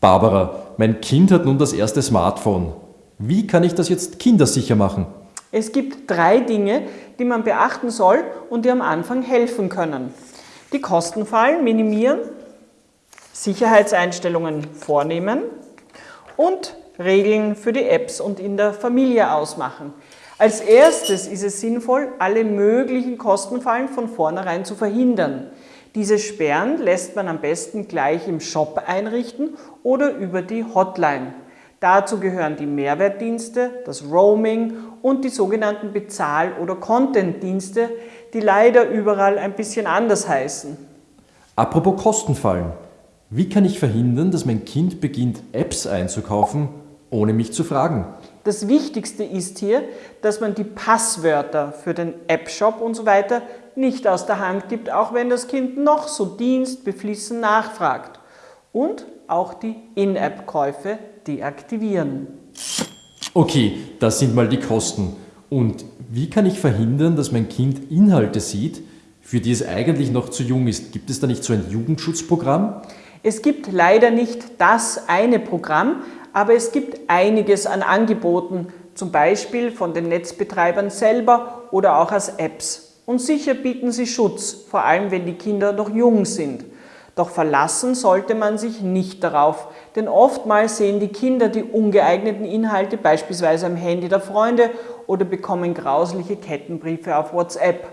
Barbara, mein Kind hat nun das erste Smartphone. Wie kann ich das jetzt kindersicher machen? Es gibt drei Dinge, die man beachten soll und die am Anfang helfen können. Die Kostenfallen minimieren, Sicherheitseinstellungen vornehmen und Regeln für die Apps und in der Familie ausmachen. Als erstes ist es sinnvoll, alle möglichen Kostenfallen von vornherein zu verhindern. Diese Sperren lässt man am besten gleich im Shop einrichten oder über die Hotline. Dazu gehören die Mehrwertdienste, das Roaming und die sogenannten Bezahl- oder Content-Dienste, die leider überall ein bisschen anders heißen. Apropos Kostenfallen. Wie kann ich verhindern, dass mein Kind beginnt, Apps einzukaufen, ohne mich zu fragen? Das Wichtigste ist hier, dass man die Passwörter für den App-Shop und so weiter nicht aus der Hand gibt, auch wenn das Kind noch so dienstbeflissen nachfragt. Und auch die In-App-Käufe deaktivieren. Okay, das sind mal die Kosten. Und wie kann ich verhindern, dass mein Kind Inhalte sieht, für die es eigentlich noch zu jung ist? Gibt es da nicht so ein Jugendschutzprogramm? Es gibt leider nicht das eine Programm, aber es gibt einiges an Angeboten, zum Beispiel von den Netzbetreibern selber oder auch als Apps. Und sicher bieten sie Schutz, vor allem wenn die Kinder noch jung sind. Doch verlassen sollte man sich nicht darauf, denn oftmals sehen die Kinder die ungeeigneten Inhalte beispielsweise am Handy der Freunde oder bekommen grausliche Kettenbriefe auf WhatsApp.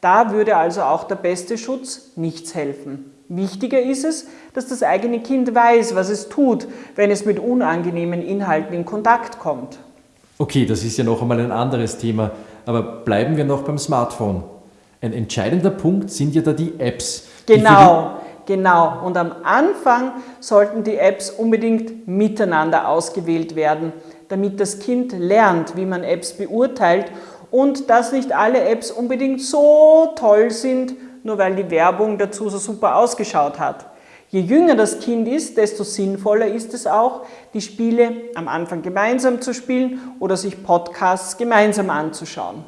Da würde also auch der beste Schutz nichts helfen. Wichtiger ist es, dass das eigene Kind weiß, was es tut, wenn es mit unangenehmen Inhalten in Kontakt kommt. Okay, das ist ja noch einmal ein anderes Thema, aber bleiben wir noch beim Smartphone. Ein entscheidender Punkt sind ja da die Apps. Genau, die genau. Und am Anfang sollten die Apps unbedingt miteinander ausgewählt werden, damit das Kind lernt, wie man Apps beurteilt und dass nicht alle Apps unbedingt so toll sind, nur weil die Werbung dazu so super ausgeschaut hat. Je jünger das Kind ist, desto sinnvoller ist es auch, die Spiele am Anfang gemeinsam zu spielen oder sich Podcasts gemeinsam anzuschauen.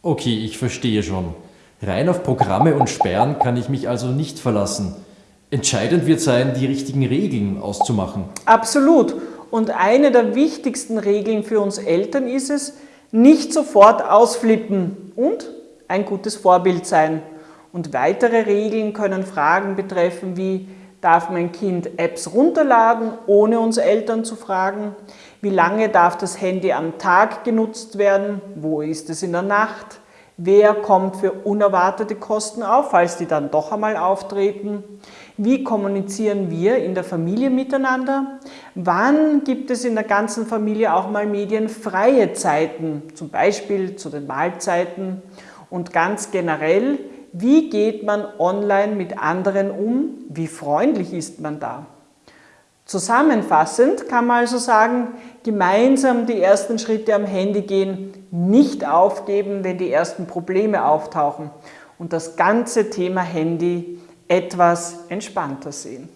Okay, ich verstehe schon. Rein auf Programme und Sperren kann ich mich also nicht verlassen. Entscheidend wird sein, die richtigen Regeln auszumachen. Absolut. Und eine der wichtigsten Regeln für uns Eltern ist es, nicht sofort ausflippen und ein gutes Vorbild sein. Und weitere Regeln können Fragen betreffen wie, darf mein Kind Apps runterladen, ohne uns Eltern zu fragen? Wie lange darf das Handy am Tag genutzt werden? Wo ist es in der Nacht? Wer kommt für unerwartete Kosten auf, falls die dann doch einmal auftreten? Wie kommunizieren wir in der Familie miteinander? Wann gibt es in der ganzen Familie auch mal medienfreie Zeiten, zum Beispiel zu den Mahlzeiten? Und ganz generell, wie geht man online mit anderen um? Wie freundlich ist man da? Zusammenfassend kann man also sagen, gemeinsam die ersten Schritte am Handy gehen, nicht aufgeben, wenn die ersten Probleme auftauchen und das ganze Thema Handy etwas entspannter sehen.